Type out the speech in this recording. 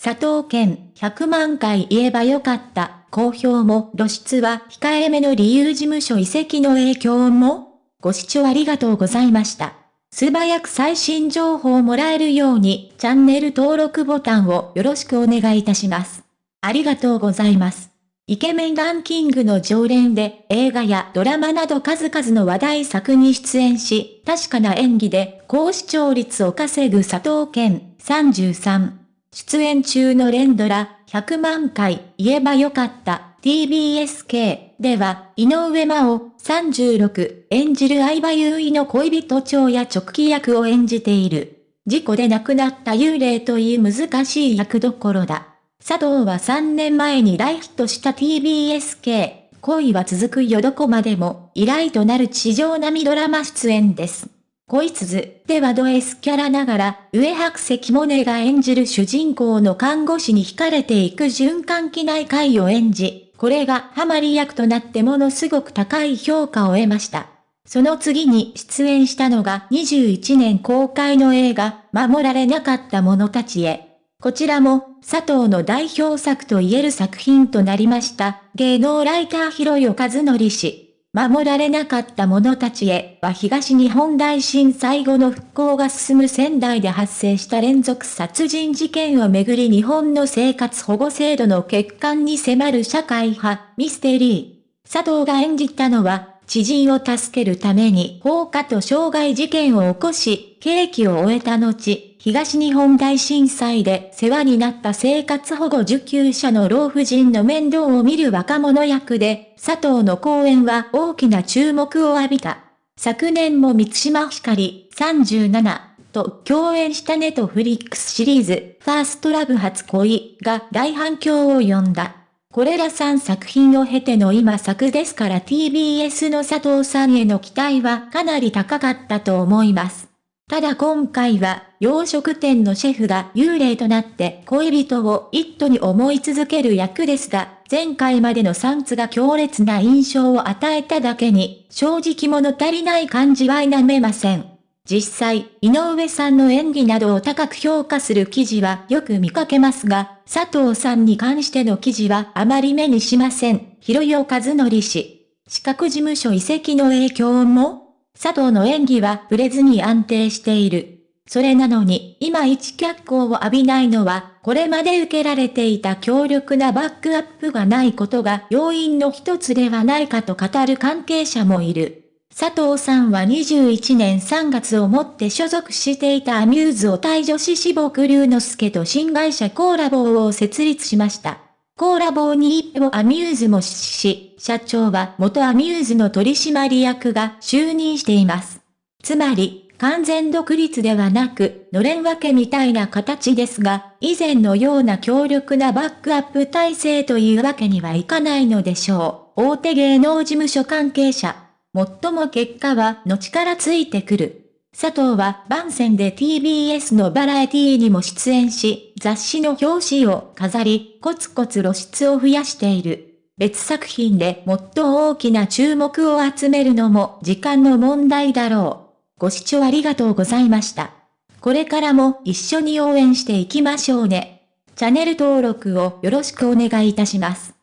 佐藤健、100万回言えばよかった。好評も露出は控えめの理由事務所移籍の影響もご視聴ありがとうございました。素早く最新情報をもらえるようにチャンネル登録ボタンをよろしくお願いいたします。ありがとうございます。イケメンランキングの常連で映画やドラマなど数々の話題作に出演し、確かな演技で高視聴率を稼ぐ佐藤健33。出演中の連ドラ100万回言えばよかった TBSK では井上真央36演じる相葉優衣の恋人長や直帰役を演じている。事故で亡くなった幽霊という難しい役どころだ。佐藤は3年前に大ヒットした TBSK 恋は続くよどこまでも依頼となる地上並ドラマ出演です。恋鈴ではド S キャラながら、上白石萌音が演じる主人公の看護師に惹かれていく循環器内科医を演じ、これがハマり役となってものすごく高い評価を得ました。その次に出演したのが21年公開の映画、守られなかった者たちへ。こちらも、佐藤の代表作と言える作品となりました。芸能ライター広代和則氏。守られなかった者たちへは東日本大震災後の復興が進む仙台で発生した連続殺人事件をめぐり日本の生活保護制度の欠陥に迫る社会派ミステリー。佐藤が演じたのは、知人を助けるために放火と傷害事件を起こし、刑期を終えた後、東日本大震災で世話になった生活保護受給者の老婦人の面倒を見る若者役で、佐藤の講演は大きな注目を浴びた。昨年も満島ひかり37と共演したネトフリックスシリーズ、ファーストラブ初恋が大反響を呼んだ。これら3作品を経ての今作ですから TBS の佐藤さんへの期待はかなり高かったと思います。ただ今回は、洋食店のシェフが幽霊となって恋人を一途に思い続ける役ですが、前回までの3つが強烈な印象を与えただけに、正直物足りない感じは否めません。実際、井上さんの演技などを高く評価する記事はよく見かけますが、佐藤さんに関しての記事はあまり目にしません。広代和則氏。資格事務所移籍の影響も佐藤の演技はブレずに安定している。それなのに、今一脚光を浴びないのは、これまで受けられていた強力なバックアップがないことが要因の一つではないかと語る関係者もいる。佐藤さんは21年3月をもって所属していたアミューズを対女子志木隆之介と新会社コーラボを設立しました。コーラボに一歩アミューズも出資し、社長は元アミューズの取締役が就任しています。つまり、完全独立ではなく、のれん分けみたいな形ですが、以前のような強力なバックアップ体制というわけにはいかないのでしょう。大手芸能事務所関係者。もっとも結果は後からついてくる。佐藤は番宣で TBS のバラエティにも出演し、雑誌の表紙を飾り、コツコツ露出を増やしている。別作品でもっと大きな注目を集めるのも時間の問題だろう。ご視聴ありがとうございました。これからも一緒に応援していきましょうね。チャンネル登録をよろしくお願いいたします。